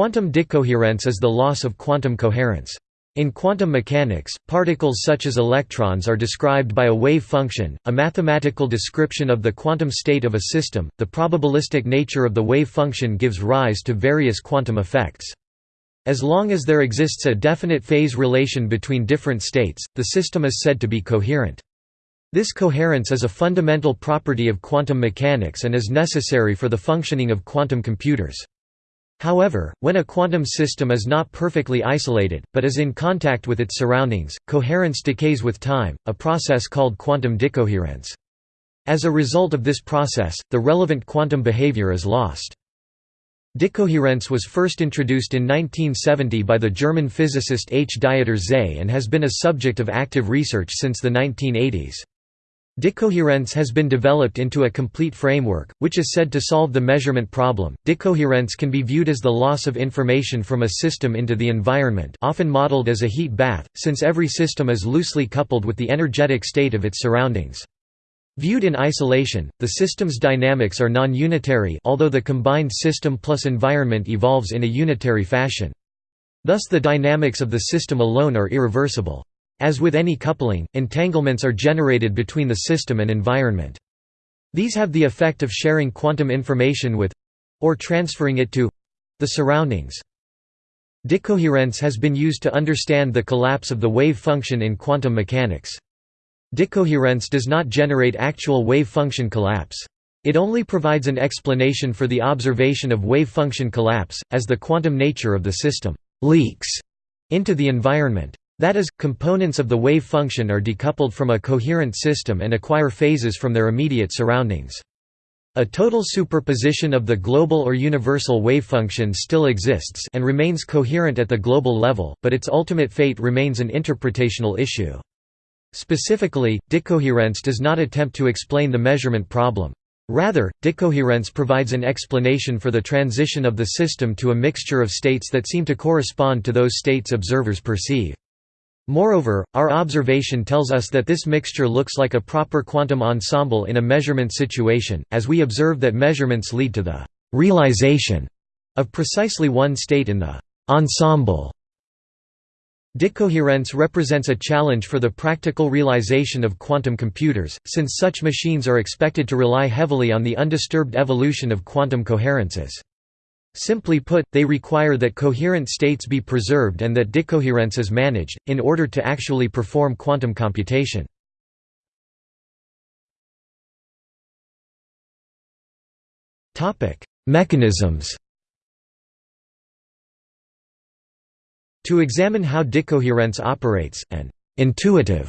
Quantum decoherence is the loss of quantum coherence. In quantum mechanics, particles such as electrons are described by a wave function, a mathematical description of the quantum state of a system. The probabilistic nature of the wave function gives rise to various quantum effects. As long as there exists a definite phase relation between different states, the system is said to be coherent. This coherence is a fundamental property of quantum mechanics and is necessary for the functioning of quantum computers. However, when a quantum system is not perfectly isolated, but is in contact with its surroundings, coherence decays with time, a process called quantum decoherence. As a result of this process, the relevant quantum behavior is lost. Decoherence was first introduced in 1970 by the German physicist H. Dieter Zeh and has been a subject of active research since the 1980s. Decoherence has been developed into a complete framework, which is said to solve the measurement problem. Decoherence can be viewed as the loss of information from a system into the environment, often modeled as a heat bath, since every system is loosely coupled with the energetic state of its surroundings. Viewed in isolation, the system's dynamics are non-unitary although the combined system plus environment evolves in a unitary fashion. Thus the dynamics of the system alone are irreversible. As with any coupling, entanglements are generated between the system and environment. These have the effect of sharing quantum information with—or transferring it to—the surroundings. Decoherence has been used to understand the collapse of the wave function in quantum mechanics. Decoherence does not generate actual wave function collapse. It only provides an explanation for the observation of wave function collapse, as the quantum nature of the system «leaks» into the environment. That is, components of the wave function are decoupled from a coherent system and acquire phases from their immediate surroundings. A total superposition of the global or universal wave function still exists and remains coherent at the global level, but its ultimate fate remains an interpretational issue. Specifically, decoherence does not attempt to explain the measurement problem. Rather, decoherence provides an explanation for the transition of the system to a mixture of states that seem to correspond to those states observers perceive. Moreover, our observation tells us that this mixture looks like a proper quantum ensemble in a measurement situation, as we observe that measurements lead to the «realization» of precisely one state in the «ensemble». Decoherence represents a challenge for the practical realization of quantum computers, since such machines are expected to rely heavily on the undisturbed evolution of quantum coherences. Simply put, they require that coherent states be preserved and that decoherence is managed, in order to actually perform quantum computation. Mechanisms To examine how decoherence operates, an «intuitive»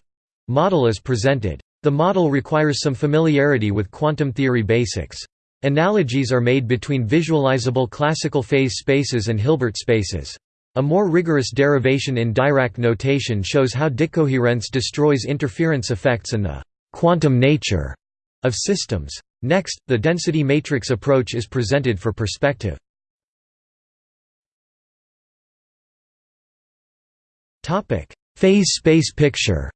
model is presented. The model requires some familiarity with quantum theory basics. Analogies are made between visualizable classical phase spaces and Hilbert spaces. A more rigorous derivation in Dirac notation shows how decoherence destroys interference effects and the quantum nature of systems. Next, the density matrix approach is presented for perspective. Phase space picture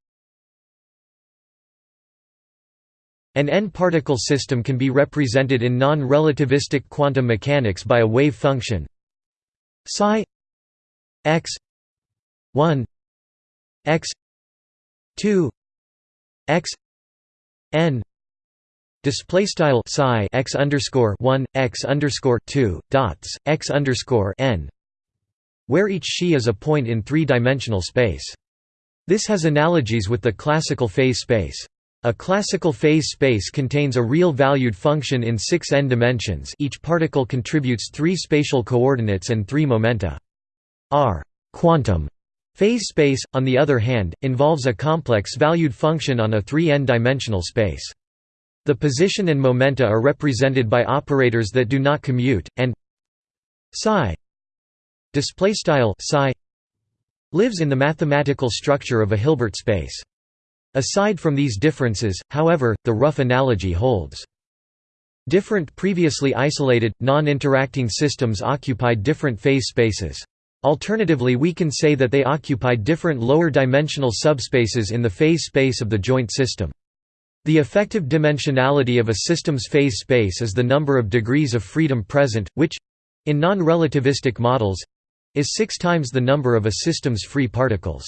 An n-particle system can be represented in non-relativistic quantum mechanics by a wave function psi x 1 x 2 x n display style psi x underscore 1 x underscore 2 dots x underscore n where each xi is a point in three-dimensional space. This has analogies with the classical phase space. A classical phase space contains a real-valued function in six n dimensions each particle contributes three spatial coordinates and three momenta. R quantum phase space, on the other hand, involves a complex valued function on a 3n dimensional space. The position and momenta are represented by operators that do not commute, and psi lives in the mathematical structure of a Hilbert space. Aside from these differences, however, the rough analogy holds. Different previously isolated, non-interacting systems occupied different phase spaces. Alternatively we can say that they occupied different lower-dimensional subspaces in the phase space of the joint system. The effective dimensionality of a system's phase space is the number of degrees of freedom present, which in non-relativistic models is 6 times the number of a system's free particles.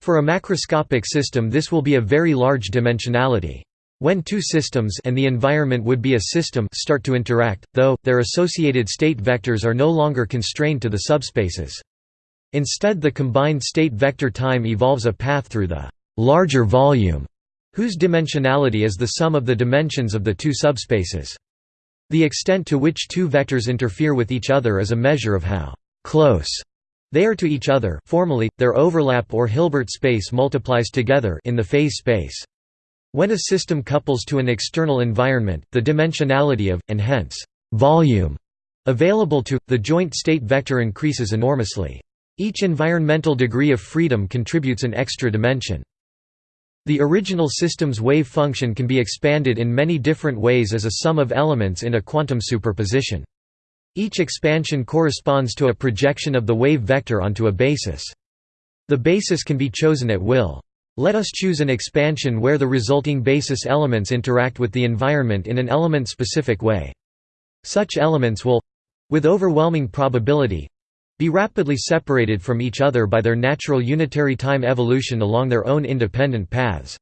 For a macroscopic system this will be a very large dimensionality. When two systems and the environment would be a system start to interact, though, their associated state vectors are no longer constrained to the subspaces. Instead the combined state vector time evolves a path through the larger volume, whose dimensionality is the sum of the dimensions of the two subspaces. The extent to which two vectors interfere with each other is a measure of how close they are to each other formally, their overlap or Hilbert space multiplies together in the phase space. When a system couples to an external environment, the dimensionality of, and hence, volume, available to, the joint state vector increases enormously. Each environmental degree of freedom contributes an extra dimension. The original system's wave function can be expanded in many different ways as a sum of elements in a quantum superposition. Each expansion corresponds to a projection of the wave vector onto a basis. The basis can be chosen at will. Let us choose an expansion where the resulting basis elements interact with the environment in an element-specific way. Such elements will—with overwhelming probability—be rapidly separated from each other by their natural unitary time evolution along their own independent paths.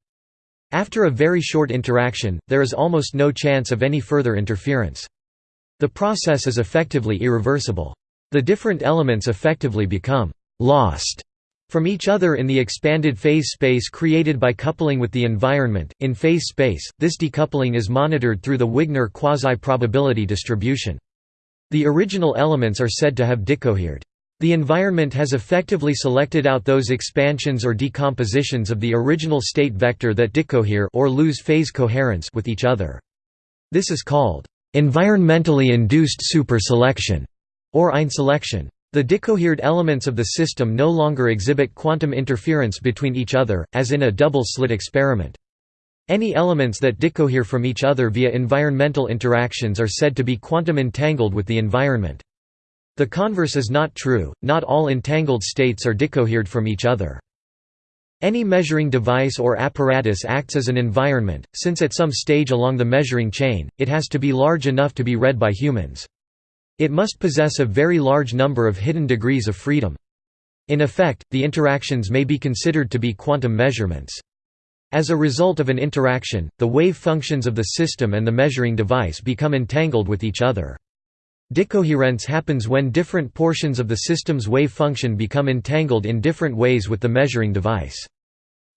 After a very short interaction, there is almost no chance of any further interference. The process is effectively irreversible. The different elements effectively become «lost» from each other in the expanded phase space created by coupling with the environment. In phase space, this decoupling is monitored through the Wigner quasi-probability distribution. The original elements are said to have decohered. The environment has effectively selected out those expansions or decompositions of the original state vector that decohere or lose phase coherence with each other. This is called environmentally induced superselection or einselection. The decohered elements of the system no longer exhibit quantum interference between each other, as in a double-slit experiment. Any elements that decohere from each other via environmental interactions are said to be quantum entangled with the environment. The converse is not true, not all entangled states are decohered from each other. Any measuring device or apparatus acts as an environment, since at some stage along the measuring chain, it has to be large enough to be read by humans. It must possess a very large number of hidden degrees of freedom. In effect, the interactions may be considered to be quantum measurements. As a result of an interaction, the wave functions of the system and the measuring device become entangled with each other. Decoherence happens when different portions of the system's wave function become entangled in different ways with the measuring device.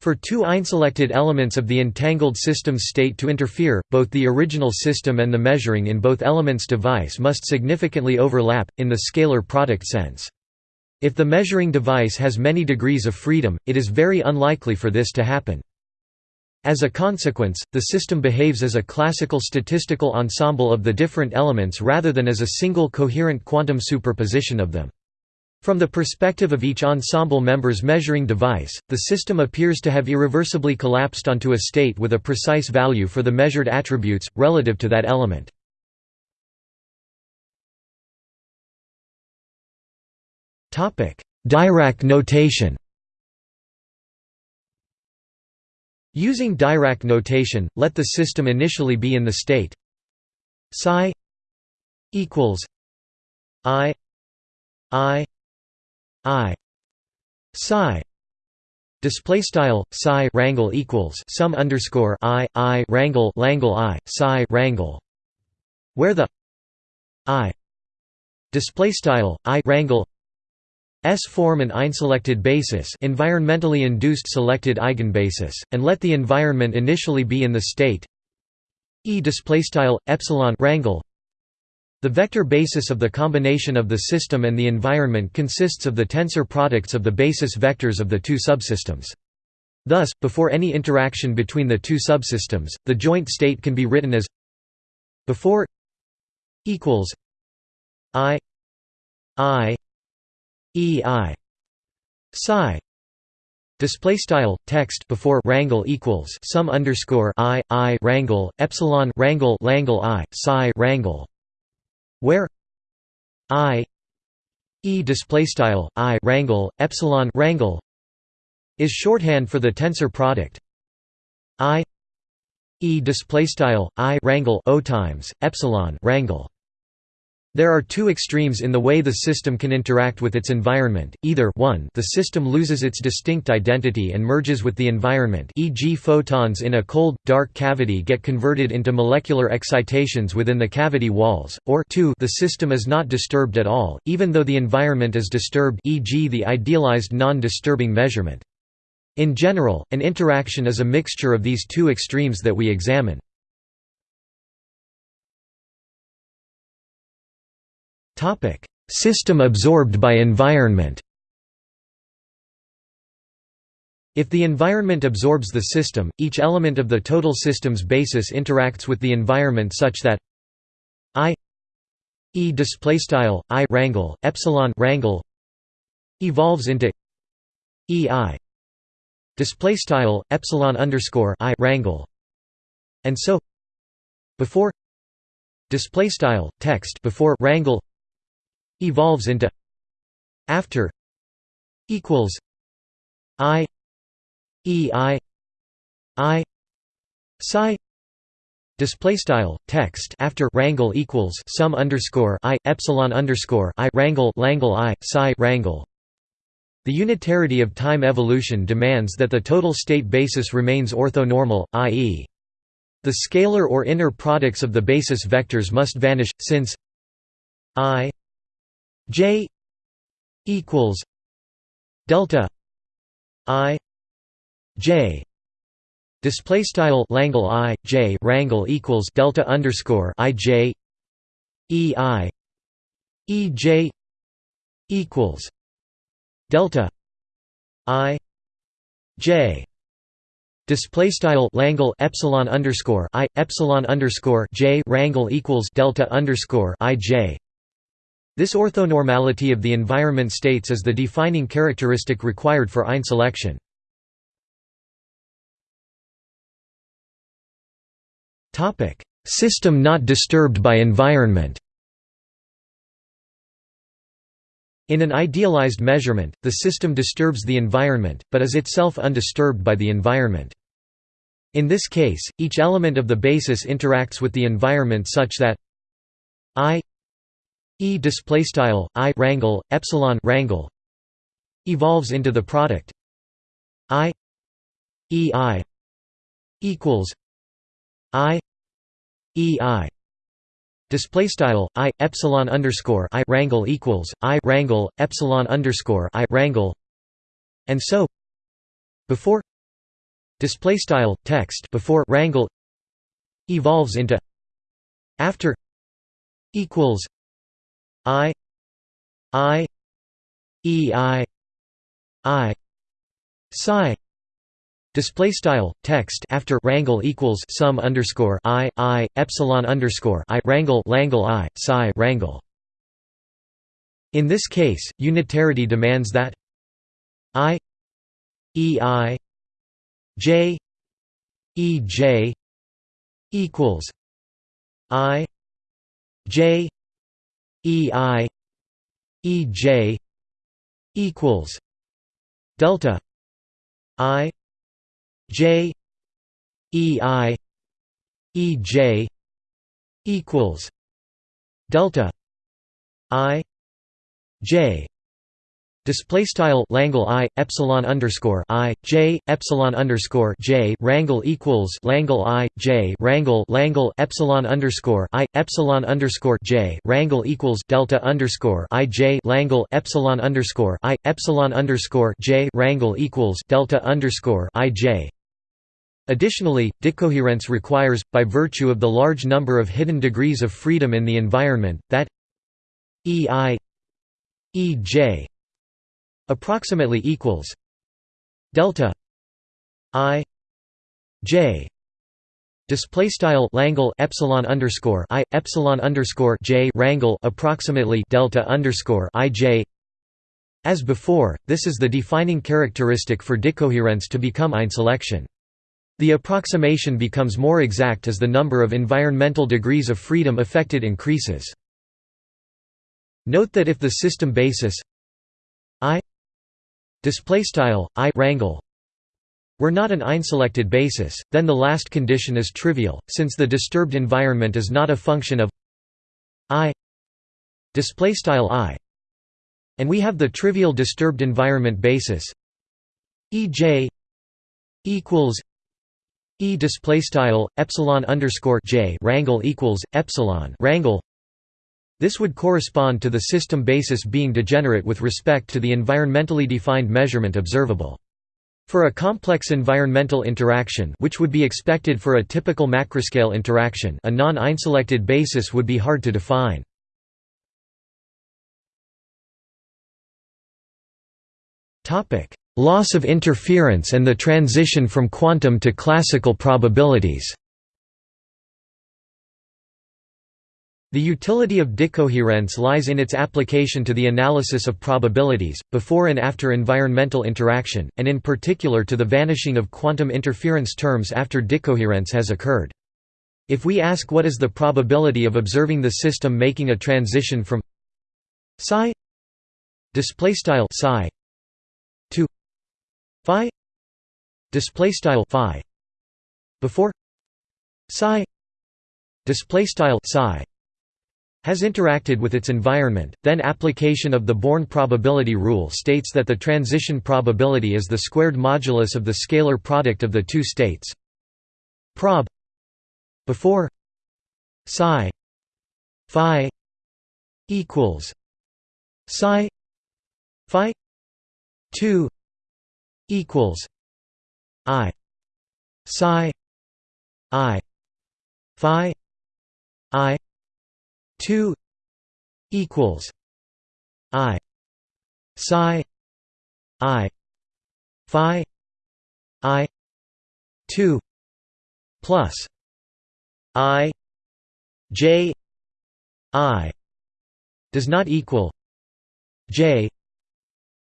For two einselected elements of the entangled system's state to interfere, both the original system and the measuring in both elements device must significantly overlap, in the scalar product sense. If the measuring device has many degrees of freedom, it is very unlikely for this to happen. As a consequence, the system behaves as a classical statistical ensemble of the different elements rather than as a single coherent quantum superposition of them. From the perspective of each ensemble member's measuring device, the system appears to have irreversibly collapsed onto a state with a precise value for the measured attributes, relative to that element. Dirac notation Using Dirac notation, let the system initially be in the state psi equals i i i psi. Display style psi rangle equals sum underscore i i rangle langle i psi rangle where the i display style i rangle S form an einselected basis environmentally induced selected eigenbasis, and let the environment initially be in the state E epsilon rangle the vector basis of the combination of the system and the environment consists of the tensor products of the basis vectors of the two subsystems. Thus, before any interaction between the two subsystems, the joint state can be written as before equals i i e i. Psi. Display style text before rangle equals sum underscore i i rangle epsilon rangle langle i psi rangle where i e displaystyle i rangle epsilon rangle is shorthand for the tensor product. I e displaystyle i rangle o times epsilon rangle There are two extremes in the way the system can interact with its environment, either 1 the system loses its distinct identity and merges with the environment e.g. photons in a cold, dark cavity get converted into molecular excitations within the cavity walls, or 2 the system is not disturbed at all, even though the environment is disturbed e.g. the idealized non-disturbing measurement. In general, an interaction is a mixture of these two extremes that we examine. System absorbed by environment. If the environment absorbs the system, each element of the total system's basis interacts with the environment such that I e displaystyle i rangle epsilon rangle evolves into ei displaystyle epsilon underscore i rangle, and so before displaystyle text before rangle evolves into after equals i e i i psi display style text after rangle equals sum underscore i epsilon underscore i rangle langle i psi wrangle the unitarity of time evolution demands that the total state basis remains orthonormal, i.e. the scalar or inner products of the basis vectors must vanish, since i J equals delta I J display style Langle I J rangle equals delta underscore I J E I E J equals delta I J display style Langle epsilon underscore I epsilon underscore J rangle equals delta underscore I J this orthonormality of the environment states is the defining characteristic required for einselection. System not disturbed by environment In an idealized measurement, the system disturbs the environment, but is itself undisturbed by the environment. In this case, each element of the basis interacts with the environment such that I E display style I rangle epsilon rangle evolves into the product I E I equals I E I. Display style I epsilon underscore I rangle equals I rangle epsilon underscore I rangle. And so before display style text before rangle evolves into after equals I I E I I psi Display style text after rangle equals sum underscore i i epsilon underscore i rangle langle i psi rangle. In this case, unitarity demands that i e i j e j equals i j E I E J equals delta I J E I E J equals delta I J Display style Langle I epsilon underscore I J epsilon underscore J rangle equals Langle I J rangle Langle epsilon underscore I epsilon underscore J rangle equals Delta underscore I J Langle epsilon underscore I epsilon underscore J rangle equals Delta underscore I J. Additionally, decoherence requires, by virtue of the large number of hidden degrees of freedom in the environment, that EI EJ approximately equals delta i j display style Langle epsilon underscore i epsilon underscore j rangle approximately delta underscore i j. As before this is the defining characteristic for decoherence to become einselection. The approximation becomes more exact as the number of environmental degrees of freedom affected increases. Note that if the system basis i display style i rangle were not an einselected basis, then the last condition is trivial, since the disturbed environment is not a function of i display style i and we have the trivial disturbed environment basis ej equals e display style epsilon underscore j rangle equals epsilon rangle this would correspond to the system basis being degenerate with respect to the environmentally defined measurement observable for a complex environmental interaction which would be expected for a typical macroscale interaction a non-einselected basis would be hard to define. Loss of interference and the transition from quantum to classical probabilities The utility of decoherence lies in its application to the analysis of probabilities, before and after environmental interaction, and in particular to the vanishing of quantum interference terms after decoherence has occurred. If we ask what is the probability of observing the system making a transition from psi psi to phi phi before psi psi has interacted with its environment, then application of the Born probability rule states that the transition probability is the squared modulus of the scalar product of the two states. Prob. Before. Psi. Phi. Equals. Psi. Phi. 2 equals. I. Psi. I. Phi 2 equals i psi i phi i 2 plus i j i does not equal j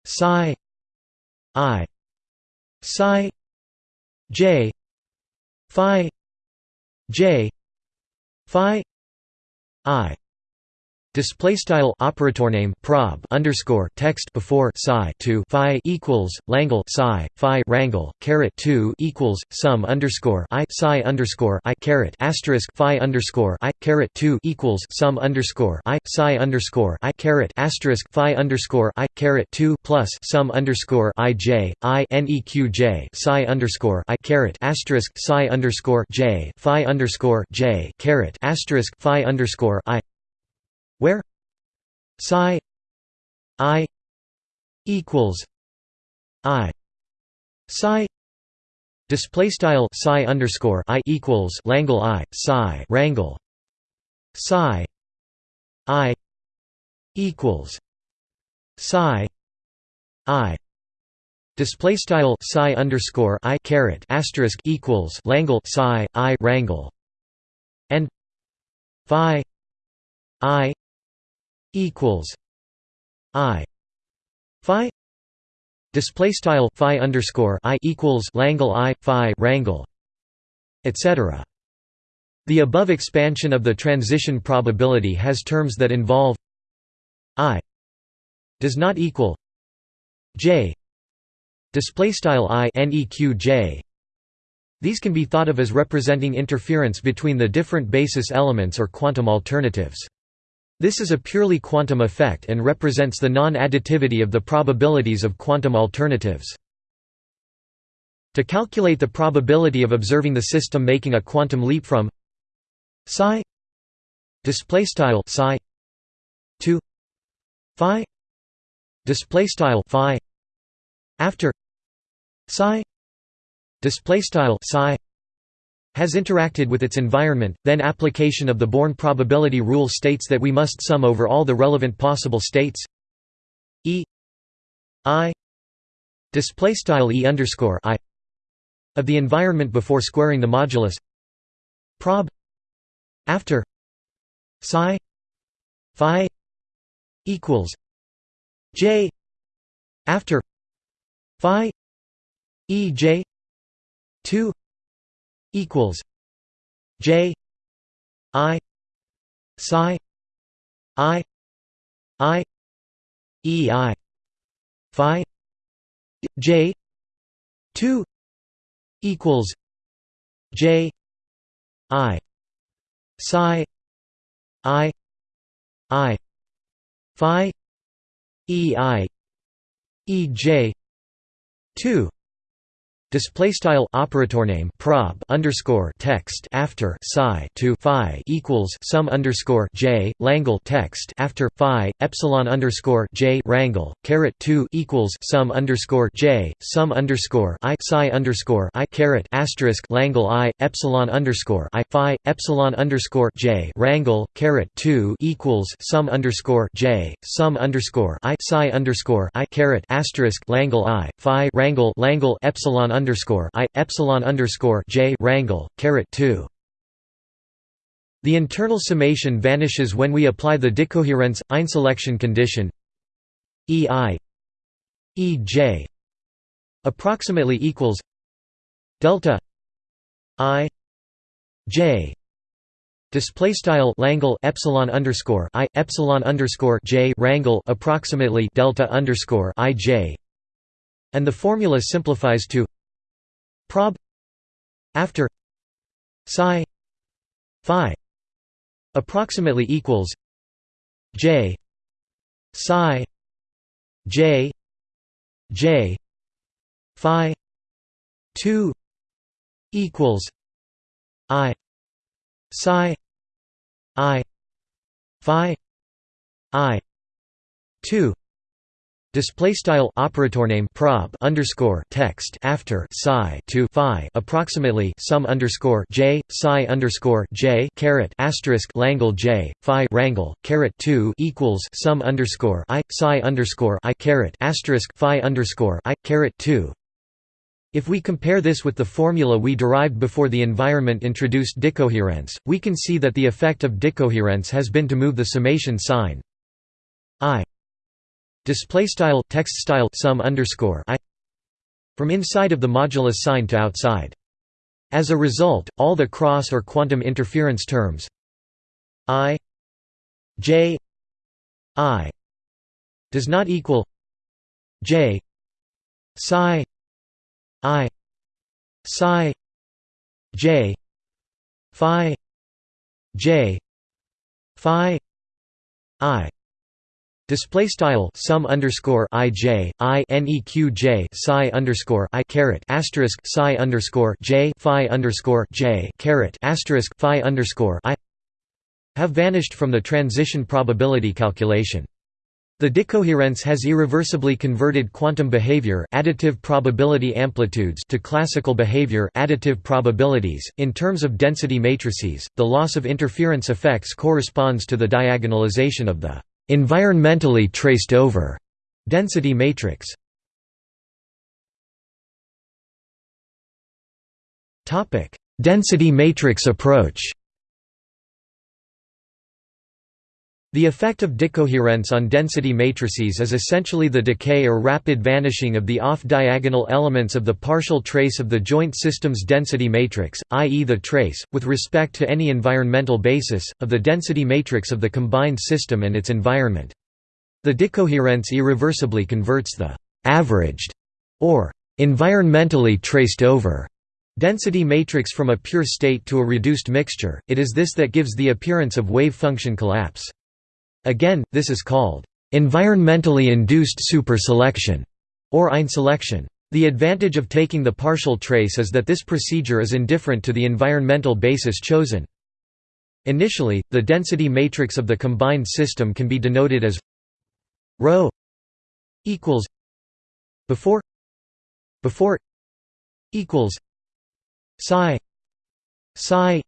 psi i psi j phi j phi i Display style operator name prob underscore text before psi two phi equals Langle psi phi rangle caret two equals sum underscore i psi underscore i caret asterisk phi underscore i caret two equals sum underscore i psi underscore i caret asterisk phi underscore i caret two plus sum underscore i j i neq j psi underscore i caret asterisk psi underscore j phi underscore j caret asterisk phi underscore i where psi i equals i psi display style psi underscore i equals langle i psi rangle psi i equals psi i display style psi underscore i caret asterisk equals langle psi i rangle and phi i equals I Phi display style Phi underscore I equals Langle I Phi rangle etc. The above expansion of the transition probability has terms that involve I does not equal J display style I neq J these can be thought of as representing interference between the different basis elements or quantum alternatives. This is a purely quantum effect and represents the non-additivity of the probabilities of quantum alternatives. To calculate the probability of observing the system making a quantum leap from psi display style psi to phi display style phi after psi display style psi has interacted with its environment, then application of the Born probability rule states that we must sum over all the relevant possible states. E. I. Display style E underscore I. Of the environment before squaring the modulus. Prob. After. Psi. Phi. Equals. J. After. Phi. E j. 2 equals J I psi I I E I Phi J two equals J I psi I I phi e i e j 2 Display style operator name prob underscore text after psi to phi equals sum underscore j Langle text after phi epsilon underscore j rangle caret two equals sum underscore j sum underscore i psi underscore i caret asterisk Langle i epsilon underscore i phi epsilon underscore j rangle caret two equals sum underscore j sum underscore i psi underscore i caret asterisk Langle i phi rangle Langle epsilon underscore i epsilon underscore j rangle caret two. The internal summation vanishes when we apply the decoherence einselection condition e i e j approximately equals delta i j Display style Langle epsilon underscore i epsilon underscore j rangle approximately delta underscore i j, and the formula simplifies to prob after psi phi approximately equals j psi j j phi 2 equals i psi i phi i 2 Display style operator name prob underscore text after psi to phi approximately sum underscore j psi underscore j caret asterisk Langle j phi rangle caret two equals sum underscore i psi underscore i caret asterisk phi underscore i caret two. If we compare this with the formula we derived before the environment introduced decoherence, we can see that the effect of decoherence has been to move the summation sign display style text style sum underscore i from inside of the modulus sign to outside. As a result, all the cross or quantum interference terms i j i does not equal j psi i psi j phi j phi i Display style sum underscore i j i neq j psi underscore i caret asterisk psi underscore j phi underscore j caret asterisk phi underscore i have vanished from the transition probability calculation. The decoherence has irreversibly converted quantum behavior additive probability amplitudes to classical behavior additive probabilities. In terms of density matrices, the loss of interference effects corresponds to the diagonalization of the environmentally traced over density matrix. Topic: Density matrix approach. The effect of decoherence on density matrices is essentially the decay or rapid vanishing of the off-diagonal elements of the partial trace of the joint system's density matrix, i.e. the trace, with respect to any environmental basis, of the density matrix of the combined system and its environment. The decoherence irreversibly converts the «averaged» or «environmentally traced over» density matrix from a pure state to a reduced mixture, it is this that gives the appearance of wave function collapse. Again, this is called environmentally induced superselection or einselection. The advantage of taking the partial trace is that this procedure is indifferent to the environmental basis chosen. Initially, the density matrix of the combined system can be denoted as ρ equals before before equals psi psi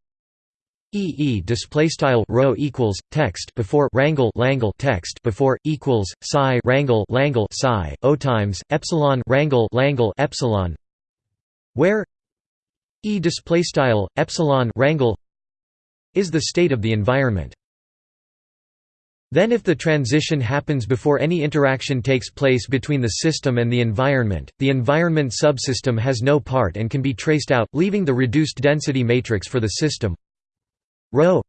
E E display style rho equals text before rangle langle text before equals psi rangle langle psi o times epsilon rangle langle epsilon where E display style epsilon rangle is the state of the environment. Then if the transition happens before any interaction takes place between the system and the environment, the environment subsystem has no part and can be traced out, leaving the reduced density matrix for the system rho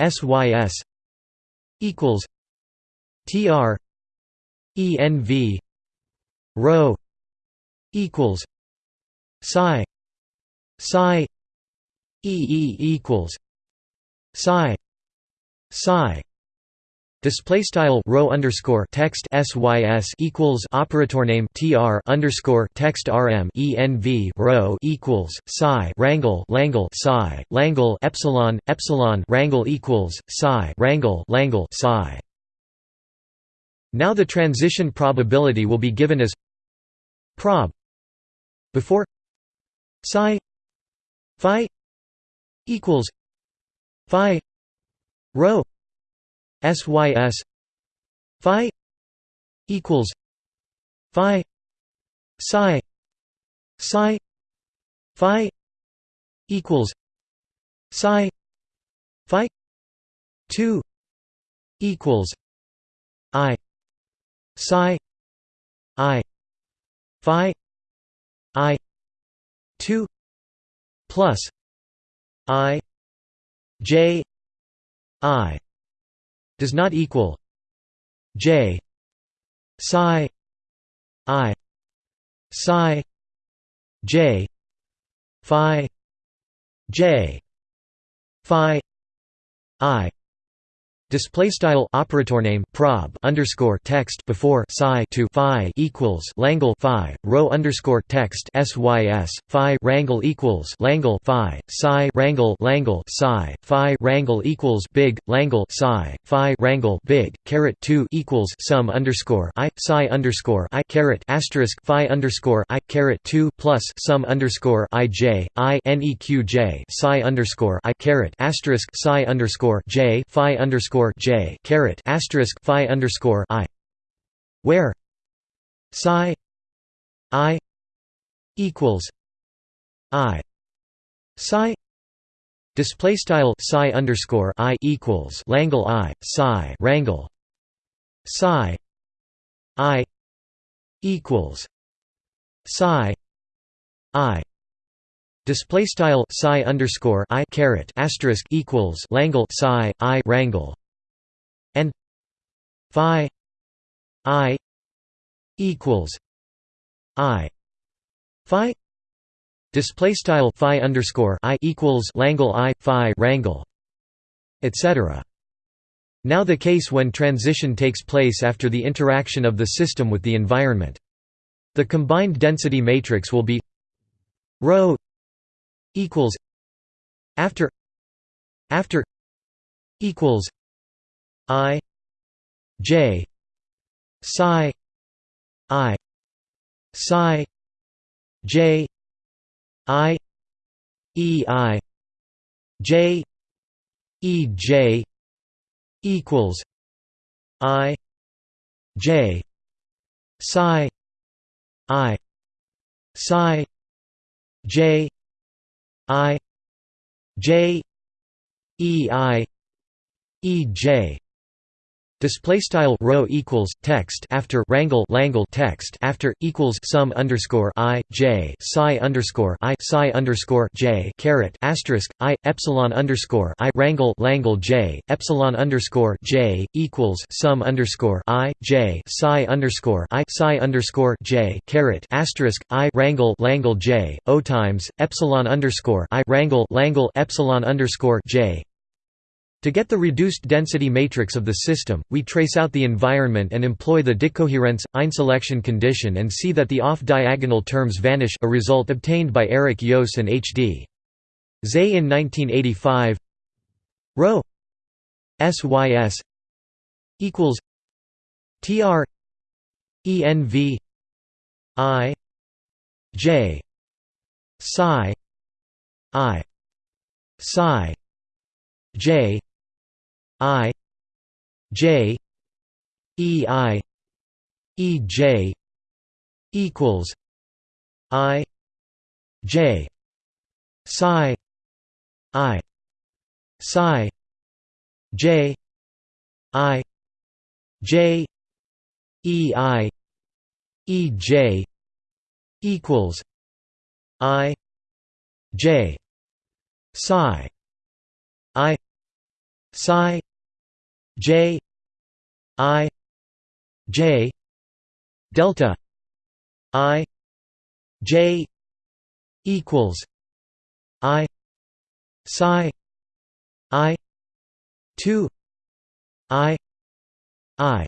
sys equals tr env rho equals psi psi ee equals psi psi Display style rho underscore text sys equals operator name tr underscore text rm env rho equals psi rangle langle psi langle epsilon epsilon rangle equals psi rangle langle psi. Now the transition probability will be given as prob before psi phi equals phi rho sys phi equals phi psi psi phi equals psi phi 2 equals i psi i phi i 2 plus i j i does not equal j psi i psi j phi j phi i Display style operator name prob underscore text before psi to phi equals langle phi rho underscore text sys phi rangle equals langle phi psi rangle langle psi phi rangle equals big langle psi phi rangle big caret two equals sum underscore i psi underscore i caret asterisk phi underscore i caret two plus sum underscore i j i neq j psi underscore i caret asterisk psi underscore j phi underscore underscore j caret asterisk phi underscore i, where? Psi i equals i. Psi display style psi underscore i equals langle i psi rangle. Psi i equals psi i. Display style psi underscore i caret asterisk equals langle psi i rangle phi i equals i phi display style phi underscore i equals langle i phi rangle etc now the case when transition takes place after the interaction of the system with the environment. The combined density matrix will be rho equals after after equals I J psi I psi J I E I J E J equals I J psi I psi J I J E I E J Display style rho equals text after rangle langle text after equals sum underscore i j psi underscore i psi underscore j caret asterisk i epsilon underscore i rangle langle j epsilon underscore j equals sum underscore i j psi underscore i psi underscore j caret asterisk i rangle langle j o times epsilon underscore i rangle langle epsilon underscore j to get the reduced density matrix of the system, we trace out the environment and employ the decoherence einselection condition and see that the off-diagonal terms vanish a result obtained by Eric Joos and H. D. Zeh in 1985 ρ sys equals tr env i j psi i psi j I J E I E J equals I J psi I psi J I J E I E J equals I J psi I psi J I J delta I J equals I psi I two I i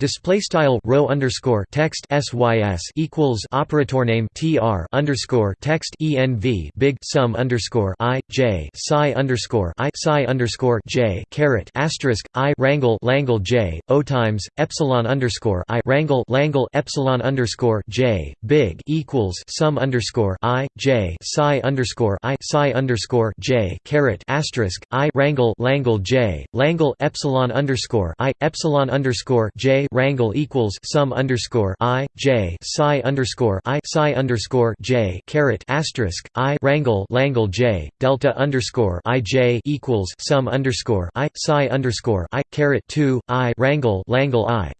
Display style rho underscore text sys equals operator name tr underscore text env big sum underscore i j psi underscore i psi underscore j caret asterisk i rangle langle j o times epsilon underscore i rangle langle epsilon underscore j big equals sum underscore i j psi underscore i psi underscore j caret asterisk i rangle langle j langle epsilon underscore i epsilon underscore j rangle equals sum underscore i j psi underscore i psi underscore j caret asterisk i rangle langle j delta underscore i j equals sum underscore i psi underscore i caret two i rangle langle i.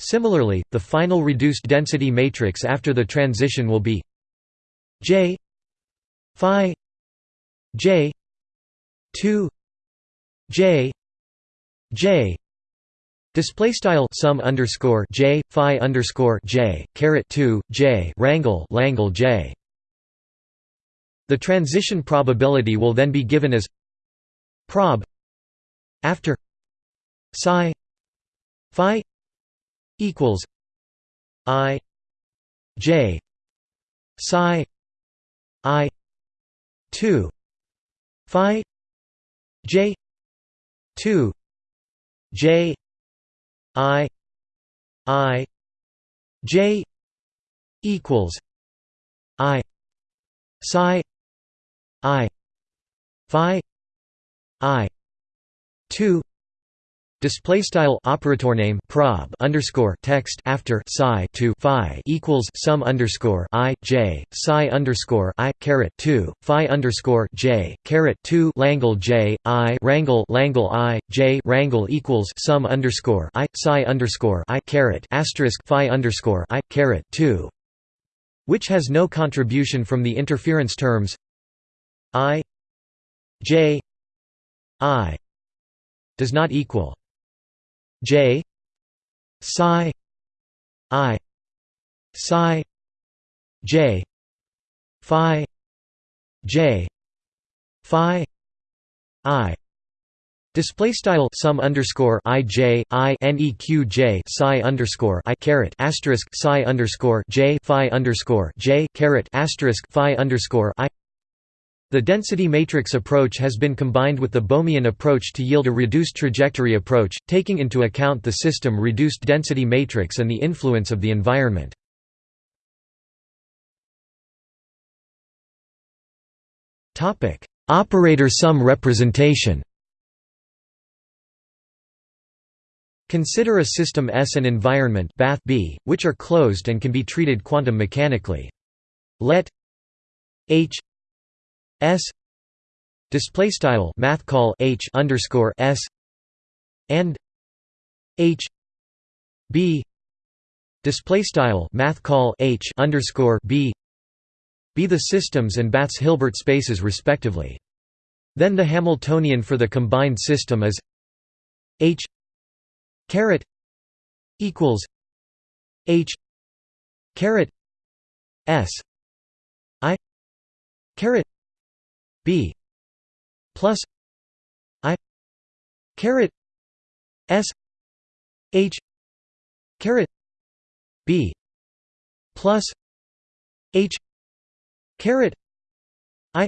Similarly, the final reduced density matrix after the transition will be j phi j 2 j j Display style sum underscore j phi underscore j caret two j rangle langle j. The transition probability will then be given as prob after psi phi equals i j psi i two phi j two j I I J equals I psi I Phi I two Display style operator name prob underscore text after psi to phi equals sum underscore i j psi underscore i caret two phi underscore j caret two langle j i rangle langle i j rangle equals sum underscore i psi underscore i caret asterisk phi underscore i caret two, which has no contribution from the interference terms i j i does not equal J psi I psi J phi J phi I. Display style sum underscore i j i neq j psi underscore i caret asterisk psi underscore j phi underscore j caret asterisk phi underscore i the density matrix approach has been combined with the Bohmian approach to yield a reduced trajectory approach, taking into account the system reduced density matrix and the influence of the environment. Operator sum representation Consider a system S and environment bath B, which are closed and can be treated quantum mechanically. Let H S display style math call H underscore S and H B display style math call H underscore B be the systems and Bath's Hilbert spaces respectively. Then the Hamiltonian for the combined system is H caret equals H caret S I caret b plus i caret s h caret b plus h caret i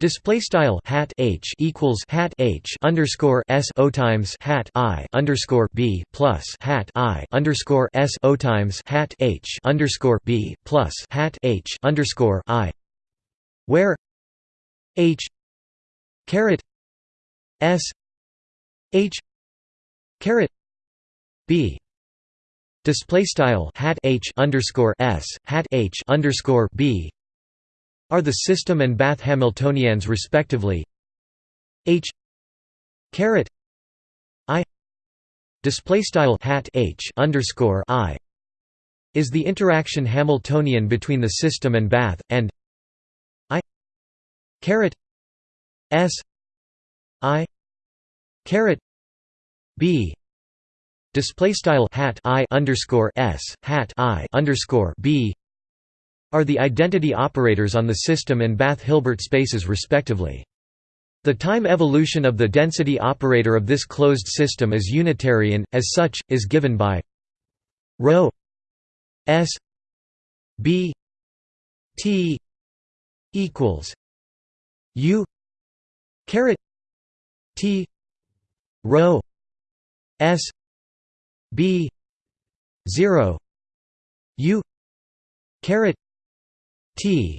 Display style hat h equals hat h underscore s o times hat i underscore b plus hat i underscore s o times hat h underscore b plus hat h underscore i, where H caret S H caret B. Display style hat H underscore S hat H underscore B are the system and Bath Hamiltonians respectively. H caret I display style hat H underscore I is the interaction Hamiltonian between the system and Bath and caret s i caret b display style hat i underscore s hat i underscore b are the identity operators on the system and Bath Hilbert spaces respectively. The time evolution of the density operator of this closed system is unitary and, as such, is given by rho s b t equals u caret t rho s b 0 u caret t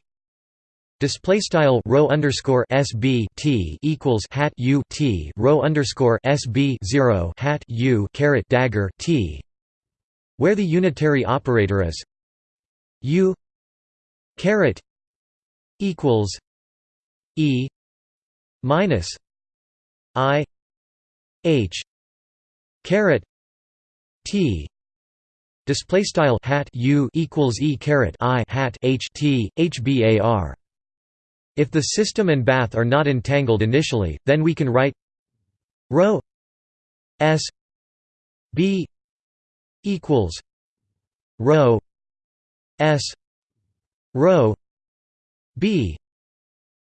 Display style rho underscore sb t equals hat u t rho underscore sb zero hat u caret dagger t, where the unitary operator is. U caret equals e minus i h caret t display style hat u equals e caret i hat h t hbar if the system and bath are not entangled initially, then we can write rho s b equals rho s rho b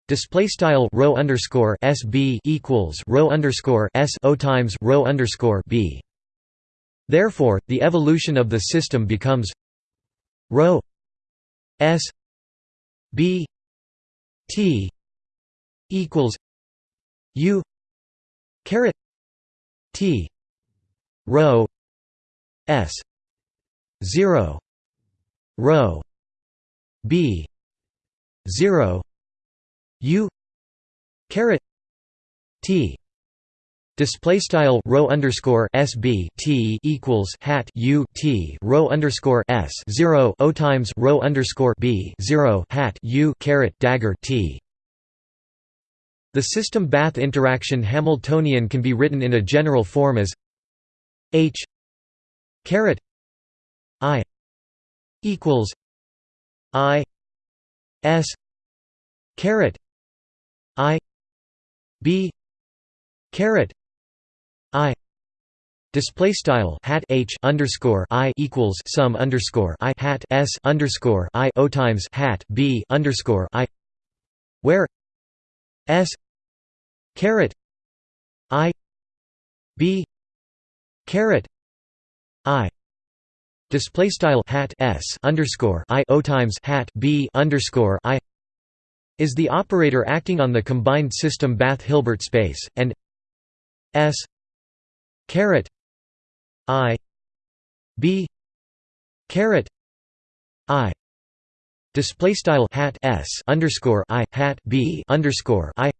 display style rho underscore sb equals rho underscore s o times rho underscore b. Therefore, the evolution of the system becomes rho s b T equals U caret T rho S zero rho B zero U caret T Display style rho underscore SB T equals hat U T rho underscore S zero O times rho underscore B zero hat U caret dagger T. The system bath interaction Hamiltonian can be written in a general form as H caret I equals I S caret I B caret I display style hat H underscore I equals sum underscore I hat S underscore I O times hat B underscore I where S caret I B caret I display style hat S underscore I O times hat B underscore I is the operator acting on the combined system Bath Hilbert space and S caret i b caret i display style hat s underscore i hat b underscore i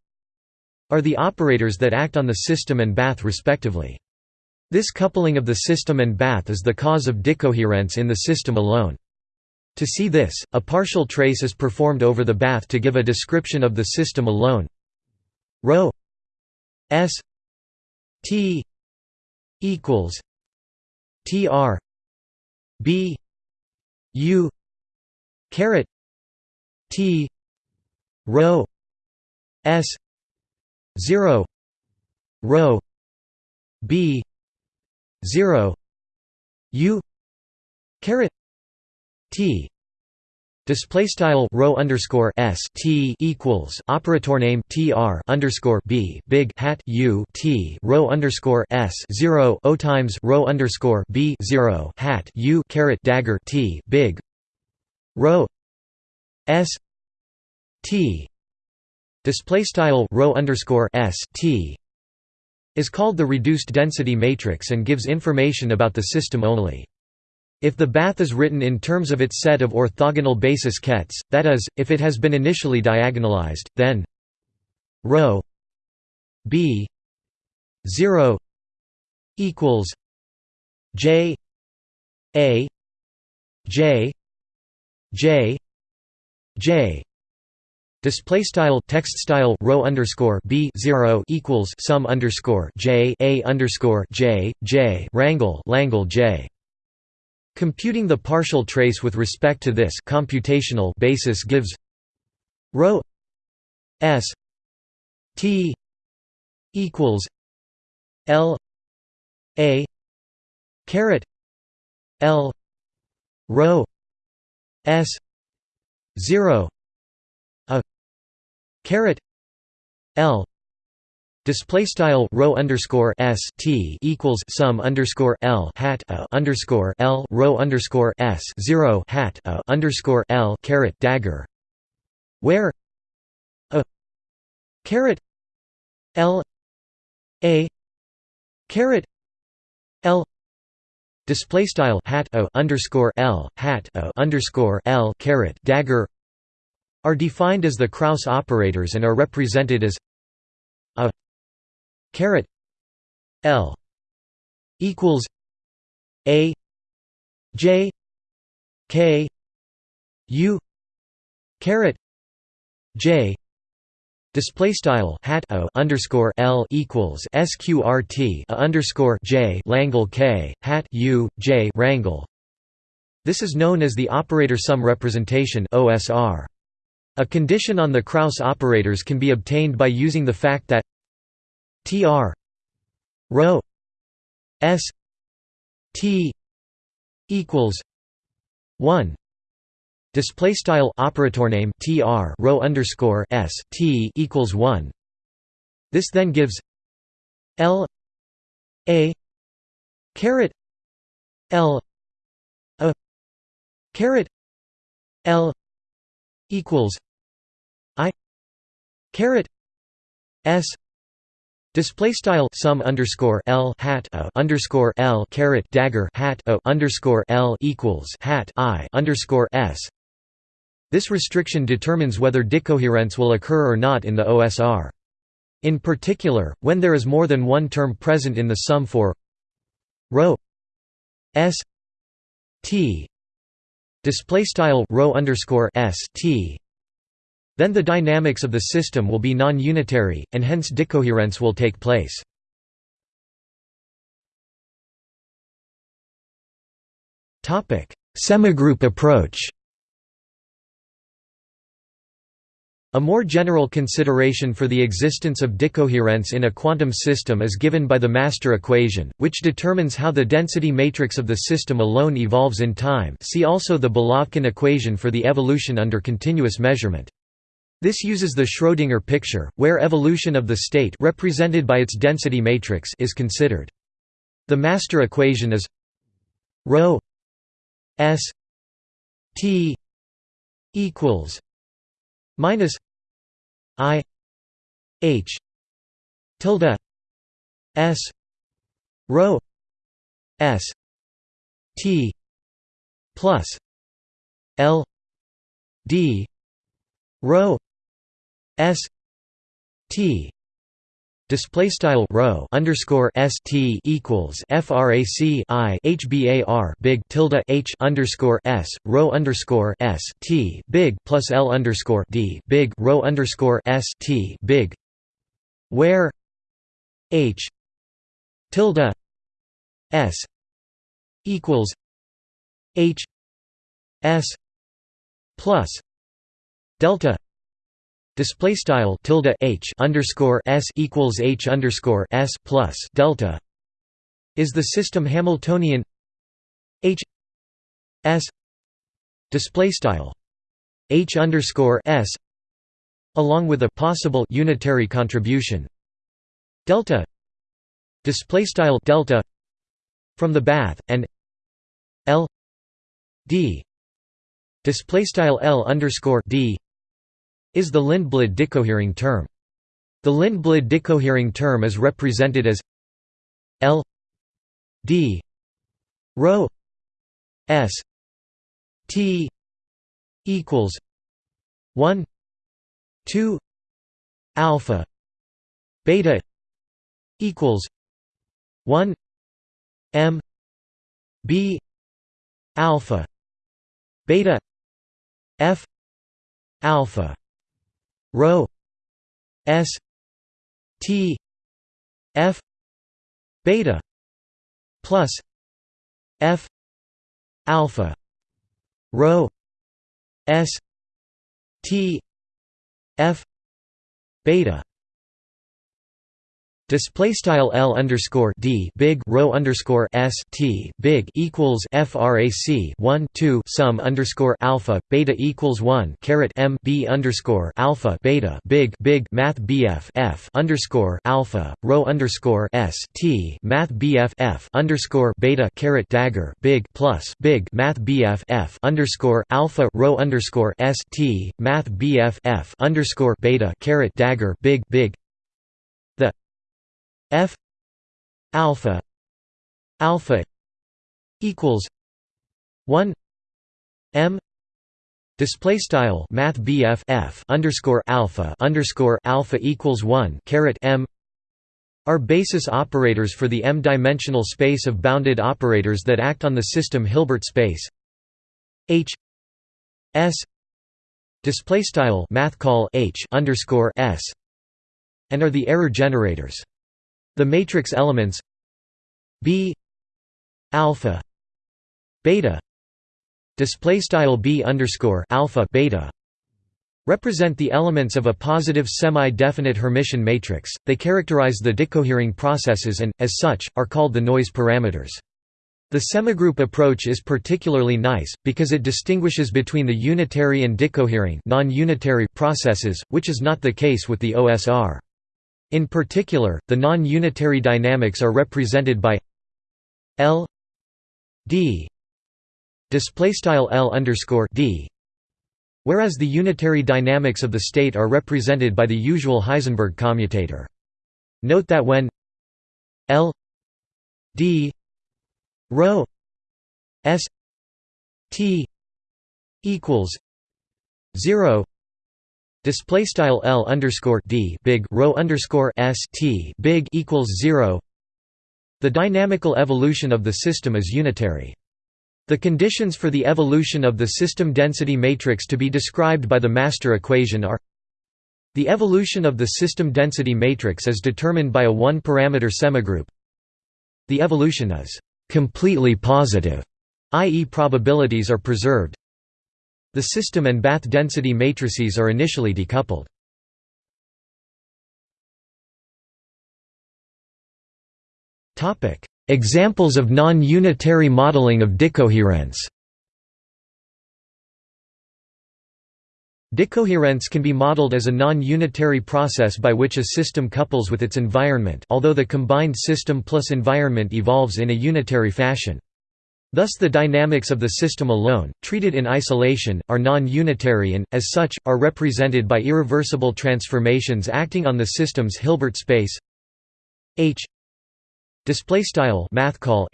are the operators that act on the system and bath respectively. This coupling of the system and bath is the cause of decoherence in the system alone. To see this, a partial trace is performed over the bath to give a description of the system alone. Rho s t equals tr b u caret t rho s 0 rho b 0 u caret t Display style rho underscore s t equals operator name tr underscore b big hat u t rho underscore s zero o times rho underscore b zero hat u caret dagger t big rho s t display style rho underscore s t is called the reduced density matrix and gives information about the system only. If the bath is written in terms of its set of orthogonal basis kets, that is, if it has been initially diagonalized, then rho b 0 equals j a j j j. Display style text style rho underscore b zero equals sum underscore j a underscore j j rangle langle j Computing the partial trace with respect to this computational basis gives rho s t equals l a caret l rho s 0 a caret l Display style rho underscore s t equals sum underscore l hat a underscore l rho underscore s zero hat a underscore l caret dagger, where a caret l a caret l display style hat a underscore l hat a underscore l caret dagger are defined as the Kraus operators and are represented as a caret L equals A J K U caret J Display style hat o underscore L equals sqrt a underscore J Langle K hat U J Rangle. This is known as the operator sum representation OSR. A condition on the Kraus operators can be obtained by using the fact that tr rho s t equals 1 display style operator name tr rho underscore s t equals 1 this then gives l a caret l a caret l equals i caret s Display style sum underscore L hat a underscore L caret dagger hat a underscore L equals hat I underscore S. This restriction determines whether decoherence will occur or not in the OSR. In particular, when there is more than one term present in the sum for rho S T display style rho underscore S T then the dynamics of the system will be non-unitary, and hence decoherence will take place. Semigroup approach A more general consideration for the existence of decoherence in a quantum system is given by the master equation, which determines how the density matrix of the system alone evolves in time see also the Belavkin equation for the evolution under continuous measurement. This uses the Schrödinger picture, where evolution of the state represented by its density matrix is considered. The master equation is ρ s t equals minus i h tilde s rho s t plus l d rho S T display style rho underscore S T equals frac I HBAR big tilde H underscore S rho underscore S T big plus L underscore D big rho underscore S T big where H tilde S equals H S plus delta Display style tilde h underscore s equals h underscore s plus delta is the system Hamiltonian h s display style h underscore s along with a possible unitary contribution. Delta display style delta from the bath and l d display style l underscore d is the Lindblad decohering term. The Lindblad decohering term is represented as L D rho S T equals 1 2 alpha beta equals 1 m b alpha beta f alpha rho s t f beta plus f alpha rho s t f beta Display style L underscore D big rho underscore S T big equals FRAC one two sum underscore alpha beta equals one caret M B underscore alpha beta big big Math BF F underscore alpha rho underscore S T Math BF F underscore beta caret dagger big plus big Math BF F underscore alpha rho underscore S T Math BF F underscore beta caret dagger big big F alpha alpha equals 1 M Display style Math F underscore alpha underscore alpha equals one caret M are basis operators for the m-dimensional space of bounded operators that act on the system Hilbert space H S display style math call H underscore S and are the error generators. The matrix elements B alpha beta display style B underscore alpha beta represent the elements of a positive semi-definite Hermitian matrix. They characterize the decohering processes and, as such, are called the noise parameters. The semigroup approach is particularly nice, because it distinguishes between the unitary and decohering non-unitary processes, which is not the case with the OSR. In particular, the non-unitary dynamics are represented by L d display style L underscore d, whereas the unitary dynamics of the state are represented by the usual Heisenberg commutator. Note that when L d rho s t equals 0 Display style L underscore D big rho underscore S T big equals zero. The dynamical evolution of the system is unitary. The conditions for the evolution of the system density matrix to be described by the master equation are the evolution of the system density matrix is determined by a one-parameter semigroup. The evolution is completely positive, i.e. probabilities are preserved. The system and bath density matrices are initially decoupled. Examples of non-unitary modeling of decoherence Decoherence can be modeled as a non-unitary process by which a system couples with its environment although the combined system plus environment evolves in a unitary fashion. Thus the dynamics of the system alone, treated in isolation, are non-unitary and, as such, are represented by irreversible transformations acting on the system's Hilbert space H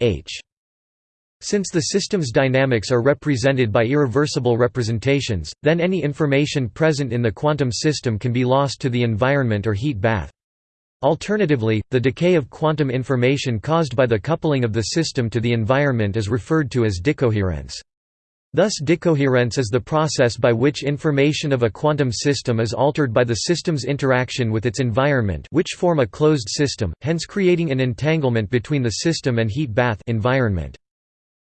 H. Since the system's dynamics are represented by irreversible representations, then any information present in the quantum system can be lost to the environment or heat bath. Alternatively, the decay of quantum information caused by the coupling of the system to the environment is referred to as decoherence. Thus decoherence is the process by which information of a quantum system is altered by the system's interaction with its environment which form a closed system, hence creating an entanglement between the system and heat bath environment.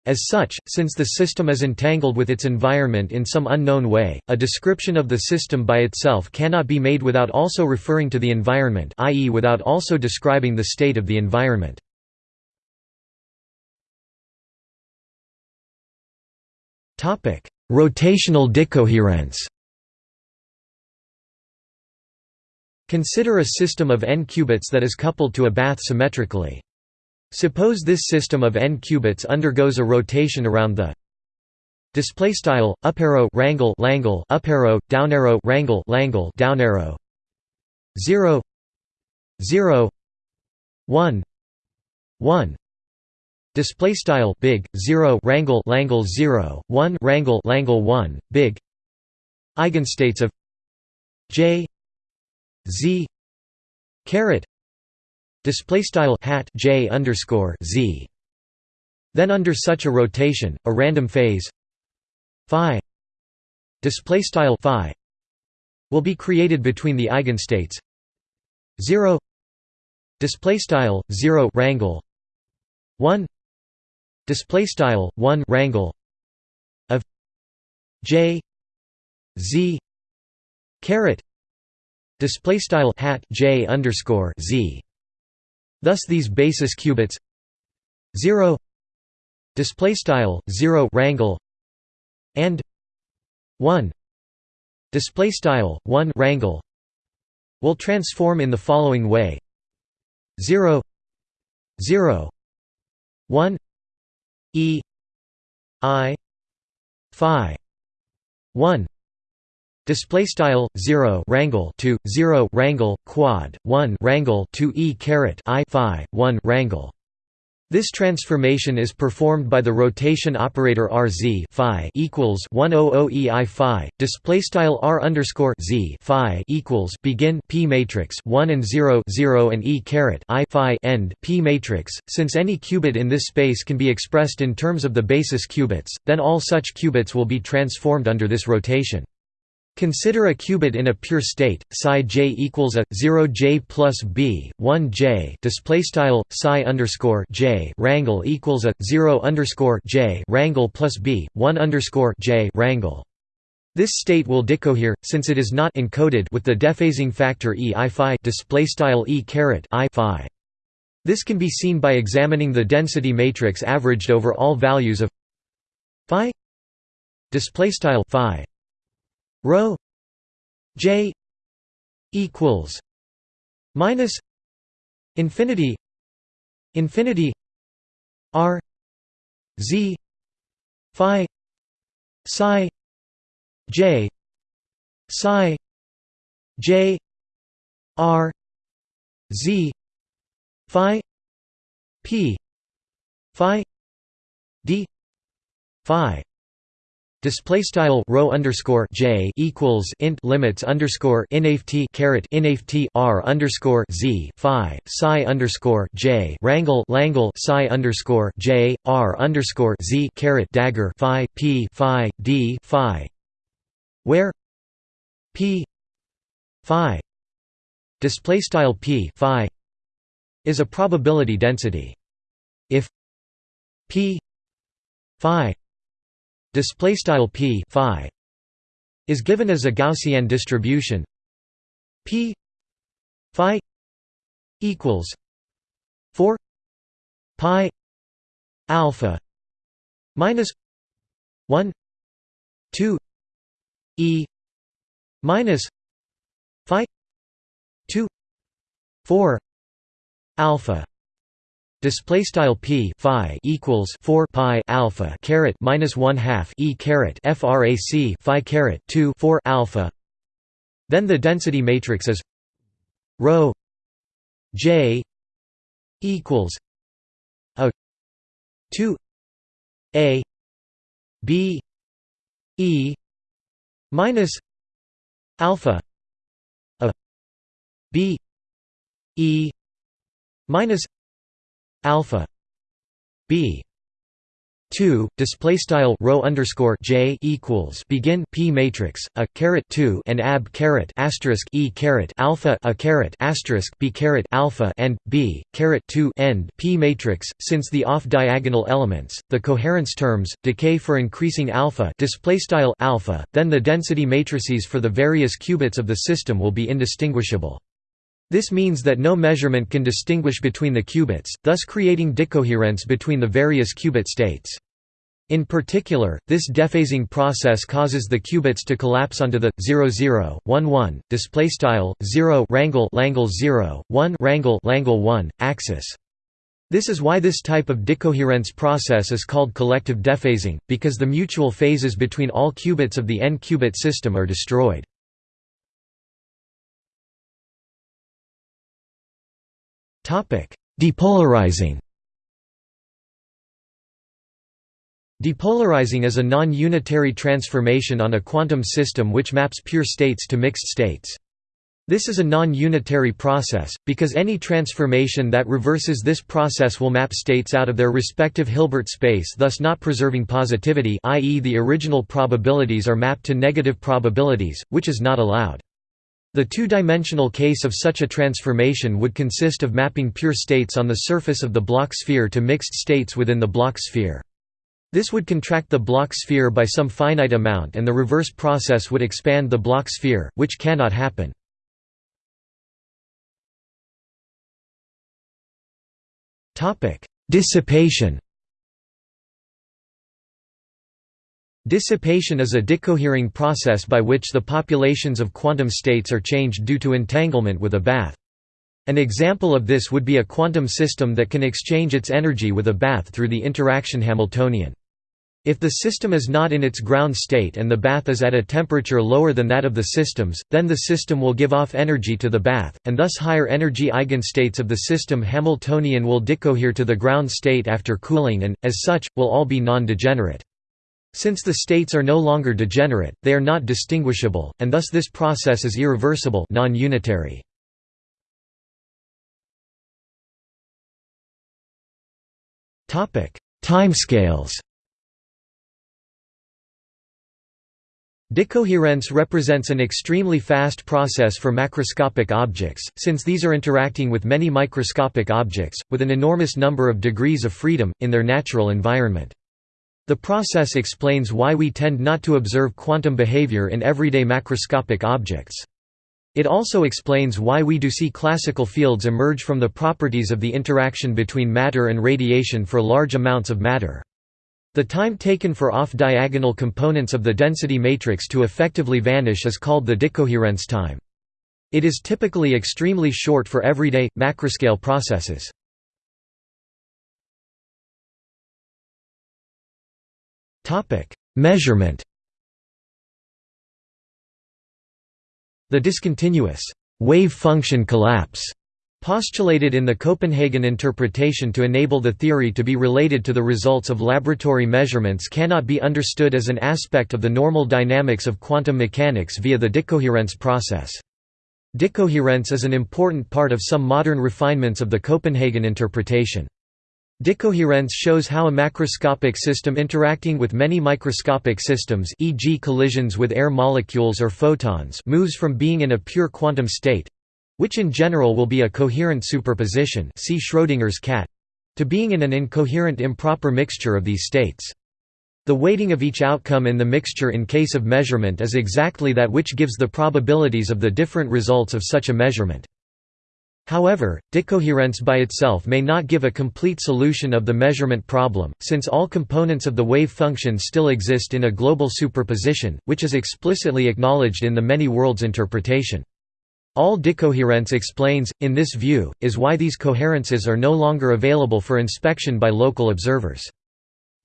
As such, since the system is entangled with its environment in some unknown way, a description of the system by itself cannot be made without also referring to the environment i.e. without also describing the state of the environment. Rotational decoherence Consider a system of n qubits that is coupled to a bath symmetrically. Suppose this system of n qubits undergoes a rotation around the display style up arrow rangle langle up arrow down arrow rangle langle down arrow. 0 0 1 1 display style big 0 rangle langle 0 1 rangle langle 1 big. Eigenstates of j z caret display style hat j underscore z. Then under such a rotation, a random phase phi display style phi will be created between the eigenstates 0 display style 0 rangle 1 display style 1 rangle of j z caret display style hat j underscore z Thus these basis qubits 0 display style 0 rangle and 1 display style 1 rangle will transform in the following way. 0 0 1 e i phi 1 display style 0 rangle to 0 rangle quad 1 rangle to e caret i phi 1 rangle this transformation is performed by the rotation operator rz phi equals 100 e i phi. Display style r underscore z phi equals begin p matrix 1 and 0 0 and e caret i phi end p matrix. Since any qubit in this space can be expressed in terms of the basis qubits, then all such qubits will be transformed under this rotation. Consider a qubit in a pure state, psi j equals a 0 j plus b 1 j display style psi underscore j rangle equals a 0 underscore j rangle plus b 1 underscore j rangle. This state will decohere since it is not encoded with the dephasing factor e i phi display style e caret i phi. This can be seen by examining the density matrix averaged over all values of phi display style phi rho j equals minus infinity infinity r z phi psi j psi j r z phi p phi d phi Display style rho underscore j equals int limits underscore inft caret inft r underscore z phi psi underscore j rangle langle psi underscore j r underscore z caret dagger phi p phi d phi, where p phi display style p phi is a probability density. If p phi display style p phi is given as a Gaussian distribution. P phi equals 4 pi alpha minus 1 2 e minus phi 2 4 alpha display style p phi equals 4 pi alpha caret minus 1 half e caret frac phi caret 2 4 alpha. Then the density matrix is rho j equals a 2 a b e minus alpha a b e minus alpha b 2 display style rho underscore j equals begin p matrix a caret 2 and ab caret asterisk e caret alpha a caret asterisk b caret alpha and b caret 2 end p matrix. Since the off diagonal elements the coherence terms decay for increasing alpha display style alpha then the density matrices for the various qubits of the system will be indistinguishable this means that no measurement can distinguish between the qubits, thus creating decoherence between the various qubit states. In particular, this dephasing process causes the qubits to collapse onto the 00, 11 display style 0 rangle langle 0 1 rangle langle 1 axis. This is why this type of decoherence process is called collective dephasing, because the mutual phases between all qubits of the n-qubit system are destroyed. Depolarizing Depolarizing is a non-unitary transformation on a quantum system which maps pure states to mixed states. This is a non-unitary process, because any transformation that reverses this process will map states out of their respective Hilbert space thus not preserving positivity i.e. the original probabilities are mapped to negative probabilities, which is not allowed. The two-dimensional case of such a transformation would consist of mapping pure states on the surface of the Bloch sphere to mixed states within the Bloch sphere. This would contract the Bloch sphere by some finite amount and the reverse process would expand the Bloch sphere, which cannot happen. Dissipation Dissipation is a decohering process by which the populations of quantum states are changed due to entanglement with a bath. An example of this would be a quantum system that can exchange its energy with a bath through the interaction Hamiltonian. If the system is not in its ground state and the bath is at a temperature lower than that of the systems, then the system will give off energy to the bath, and thus higher energy eigenstates of the system Hamiltonian will decohere to the ground state after cooling and, as such, will all be non-degenerate. Since the states are no longer degenerate, they are not distinguishable, and thus this process is irreversible non-unitary. Timescales Decoherence represents an extremely fast process for macroscopic objects, since these are interacting with many microscopic objects, with an enormous number of degrees of freedom, in their natural environment. The process explains why we tend not to observe quantum behavior in everyday macroscopic objects. It also explains why we do see classical fields emerge from the properties of the interaction between matter and radiation for large amounts of matter. The time taken for off-diagonal components of the density matrix to effectively vanish is called the decoherence time. It is typically extremely short for everyday, macroscale processes. Measurement The discontinuous wave function collapse postulated in the Copenhagen interpretation to enable the theory to be related to the results of laboratory measurements cannot be understood as an aspect of the normal dynamics of quantum mechanics via the decoherence process. Decoherence is an important part of some modern refinements of the Copenhagen interpretation. Decoherence shows how a macroscopic system interacting with many microscopic systems e.g. collisions with air molecules or photons moves from being in a pure quantum state—which in general will be a coherent superposition see Schrödinger's cat—to being in an incoherent improper mixture of these states. The weighting of each outcome in the mixture in case of measurement is exactly that which gives the probabilities of the different results of such a measurement. However, decoherence by itself may not give a complete solution of the measurement problem, since all components of the wave function still exist in a global superposition, which is explicitly acknowledged in the many worlds interpretation. All decoherence explains, in this view, is why these coherences are no longer available for inspection by local observers.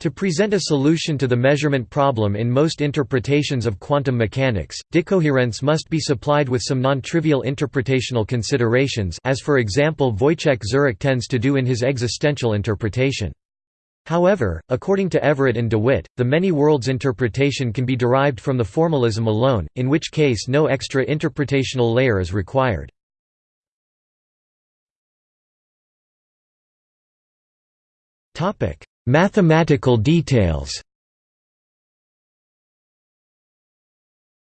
To present a solution to the measurement problem in most interpretations of quantum mechanics, decoherence must be supplied with some non-trivial interpretational considerations as for example Wojciech Zurek tends to do in his existential interpretation. However, according to Everett and DeWitt, the many worlds interpretation can be derived from the formalism alone, in which case no extra interpretational layer is required. Topic: Mathematical details.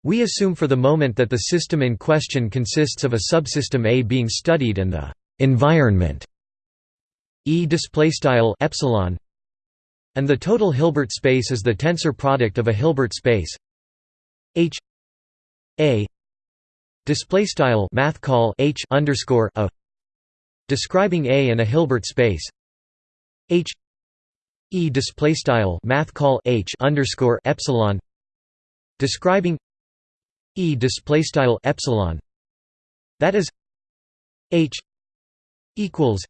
We assume for the moment that the system in question consists of a subsystem A being studied and the environment E epsilon and the total Hilbert space is the tensor product of a Hilbert space. H A displaystyle math call H underscore a describing A and a Hilbert space. H E display style math call H underscore epsilon describing E display style epsilon that is H equals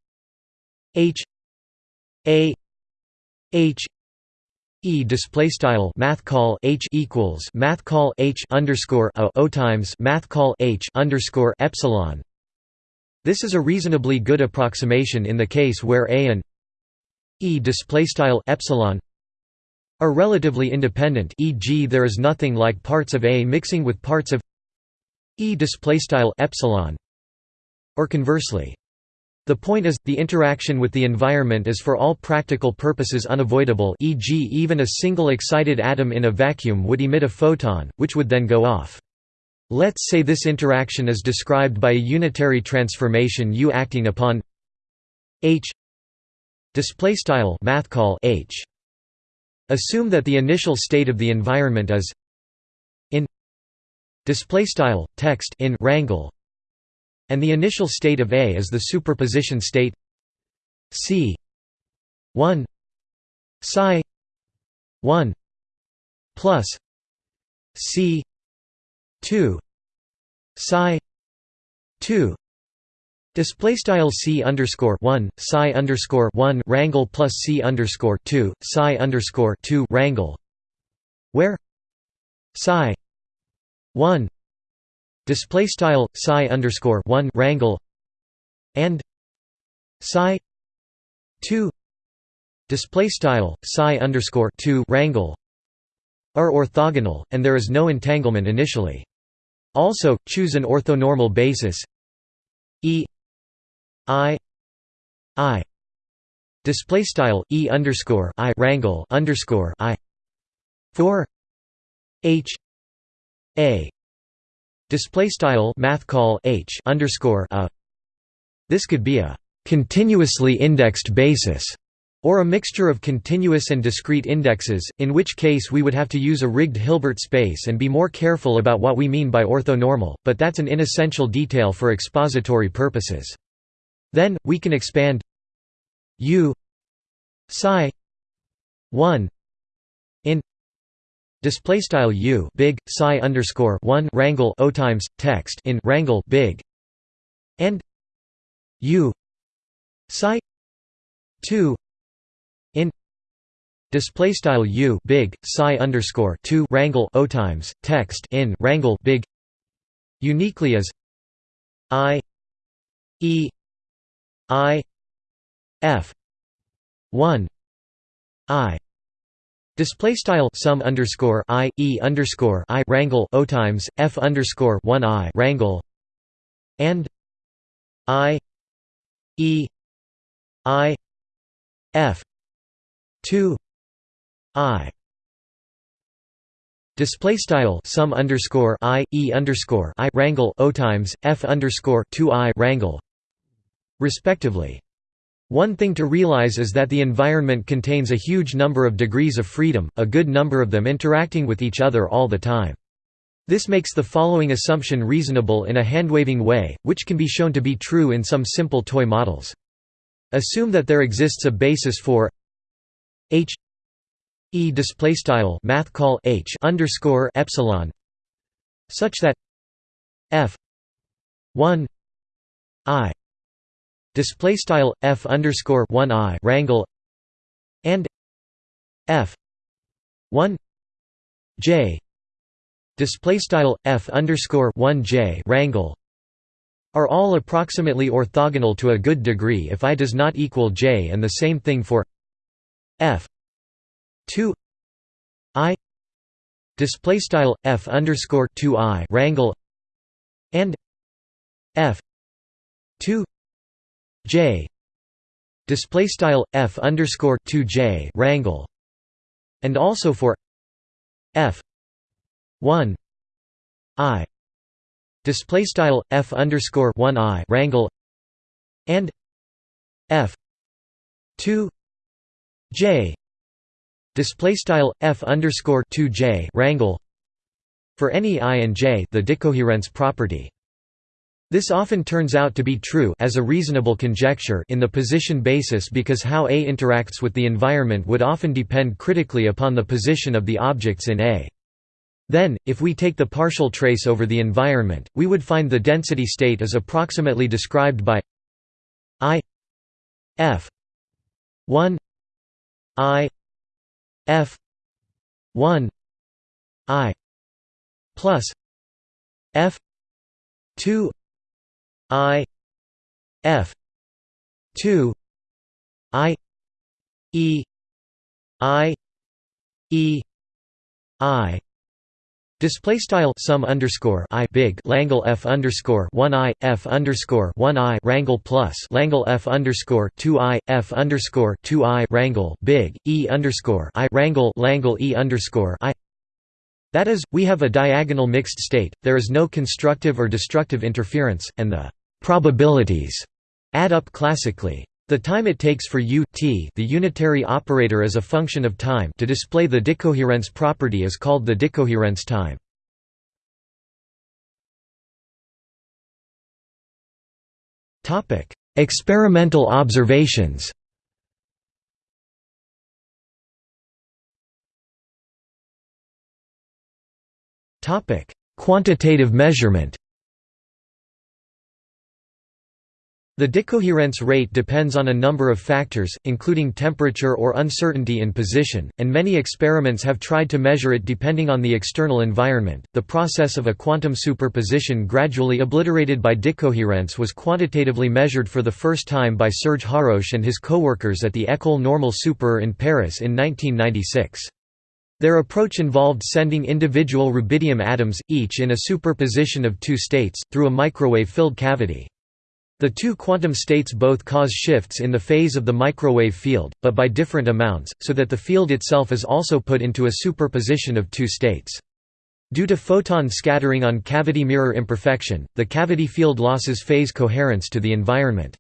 H a H E display style math call H equals math call H underscore a O times math call H underscore epsilon. This is a reasonably good approximation in the case where A and E epsilon are relatively independent e.g. there is nothing like parts of A mixing with parts of E epsilon or conversely the point is, the interaction with the environment is for all practical purposes unavoidable e.g. even a single excited atom in a vacuum would emit a photon, which would then go off. Let's say this interaction is described by a unitary transformation U acting upon H Display style math call h. Assume that the initial state of the environment is in display style text in rangle, and the initial state of A is the superposition state C 1 psi 1 plus c 2 psi 2 Display style c underscore one psi underscore one rangle plus c underscore two psi underscore two rangle, where? Psi one. Display style psi underscore one rangle and psi two. Display style psi underscore two rangle are orthogonal, and there is no entanglement initially. Also, choose an orthonormal basis. E i i display style e underscore i rangle underscore i for h a display style mathcal h underscore a this could be a continuously indexed basis or a mixture of continuous and discrete indexes, in which case we would have to use a rigged Hilbert space and be more careful about what we mean by orthonormal, but that's an inessential detail for expository purposes. Then, we can expand u psi 1 in display style u big psi underscore 1 rangle o times text in rangle big and u psi 2 in display style u big psi underscore 2 rangle o times text in rangle big uniquely as i e I F one I. Display style sum underscore i e underscore i rangle o times f underscore one i rangle and i e i f two i. Display style sum underscore i e underscore i rangle o times f underscore two i rangle respectively. One thing to realize is that the environment contains a huge number of degrees of freedom, a good number of them interacting with each other all the time. This makes the following assumption reasonable in a handwaving way, which can be shown to be true in some simple toy models. Assume that there exists a basis for h e display style mathcal h underscore epsilon such that f 1 i display style f underscore one i rangle and f one j display style f underscore one j rangle are all approximately orthogonal to a good degree if i does not equal j, and the same thing for f two i display style f underscore two i rangle and f two J. Display style f underscore 2 J rangle. And also for f 1 I. Display style f underscore 1 I rangle and f 2 J. Display style f underscore 2 J rangle for any i and j the decoherence property this often turns out to be true as a reasonable conjecture in the position basis because how A interacts with the environment would often depend critically upon the position of the objects in A. Then, if we take the partial trace over the environment, we would find the density state is approximately described by I F 1 I F 1 I plus F 2 I F two I E I E I. Display style sum underscore i big Langle f underscore one i f underscore one i rangle plus Langle f underscore two i f underscore two i rangle big e underscore i rangle Langle e underscore i. That is, we have a diagonal mixed state, there is no constructive or destructive interference, and the probabilities add up classically. The time it takes for u t the unitary operator as a function of time to display the decoherence property is called the decoherence time. Experimental observations Quantitative measurement The decoherence rate depends on a number of factors, including temperature or uncertainty in position, and many experiments have tried to measure it depending on the external environment. The process of a quantum superposition gradually obliterated by decoherence was quantitatively measured for the first time by Serge Haroche and his coworkers at the École Normale Supérieure in Paris in 1996. Their approach involved sending individual rubidium atoms, each in a superposition of two states, through a microwave-filled cavity. The two quantum states both cause shifts in the phase of the microwave field, but by different amounts, so that the field itself is also put into a superposition of two states. Due to photon scattering on cavity mirror imperfection, the cavity field loses phase coherence to the environment.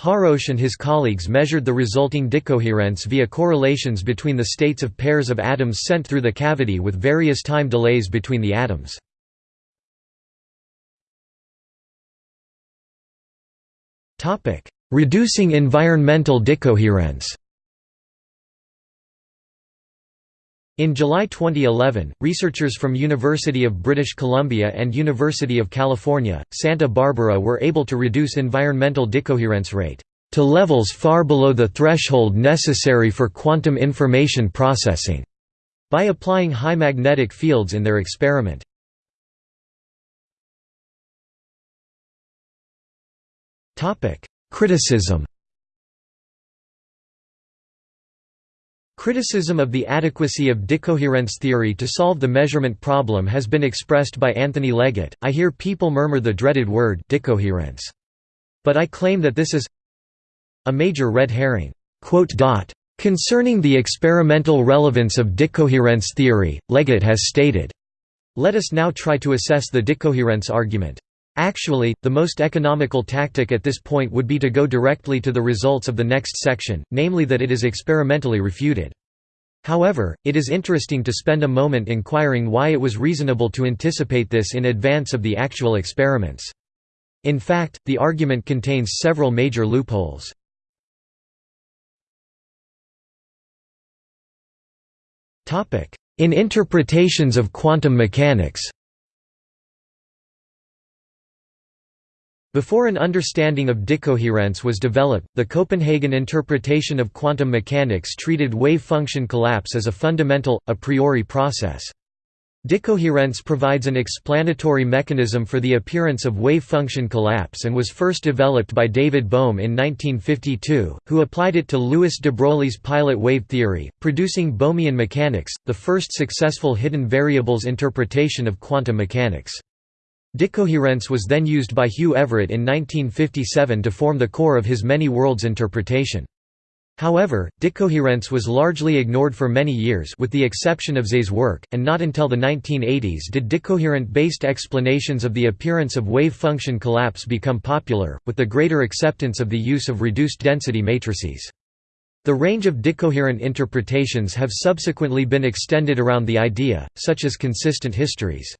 Haroche and his colleagues measured the resulting decoherence via correlations between the states of pairs of atoms sent through the cavity with various time delays between the atoms. Reducing environmental decoherence In July 2011, researchers from University of British Columbia and University of California, Santa Barbara were able to reduce environmental decoherence rate to levels far below the threshold necessary for quantum information processing by applying high magnetic fields in their experiment. Criticism Criticism of the adequacy of decoherence theory to solve the measurement problem has been expressed by Anthony Leggett. I hear people murmur the dreaded word decoherence. But I claim that this is a major red herring. Concerning the experimental relevance of decoherence theory, Leggett has stated, Let us now try to assess the decoherence argument. Actually, the most economical tactic at this point would be to go directly to the results of the next section, namely that it is experimentally refuted. However, it is interesting to spend a moment inquiring why it was reasonable to anticipate this in advance of the actual experiments. In fact, the argument contains several major loopholes. In interpretations of quantum mechanics Before an understanding of decoherence was developed, the Copenhagen interpretation of quantum mechanics treated wave function collapse as a fundamental, a priori process. Decoherence provides an explanatory mechanism for the appearance of wave function collapse and was first developed by David Bohm in 1952, who applied it to Louis de Broglie's pilot wave theory, producing Bohmian mechanics, the first successful hidden variables interpretation of quantum mechanics. Decoherence was then used by Hugh Everett in 1957 to form the core of his many worlds interpretation. However, decoherence was largely ignored for many years with the exception of Zeh's work, and not until the 1980s did decoherent-based explanations of the appearance of wave function collapse become popular, with the greater acceptance of the use of reduced density matrices. The range of decoherent interpretations have subsequently been extended around the idea, such as consistent histories.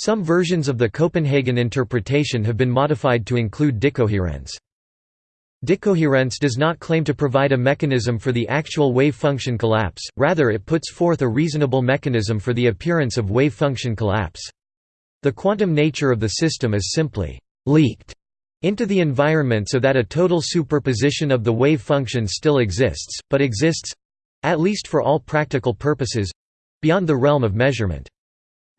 Some versions of the Copenhagen interpretation have been modified to include decoherence. Decoherence does not claim to provide a mechanism for the actual wave function collapse, rather it puts forth a reasonable mechanism for the appearance of wave function collapse. The quantum nature of the system is simply «leaked» into the environment so that a total superposition of the wave function still exists, but exists—at least for all practical purposes—beyond the realm of measurement.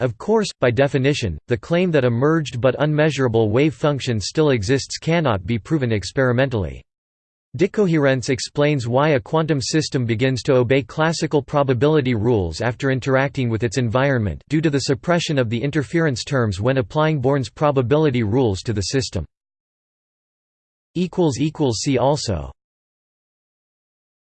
Of course, by definition, the claim that a merged but unmeasurable wave function still exists cannot be proven experimentally. Decoherence explains why a quantum system begins to obey classical probability rules after interacting with its environment due to the suppression of the interference terms when applying Born's probability rules to the system. See also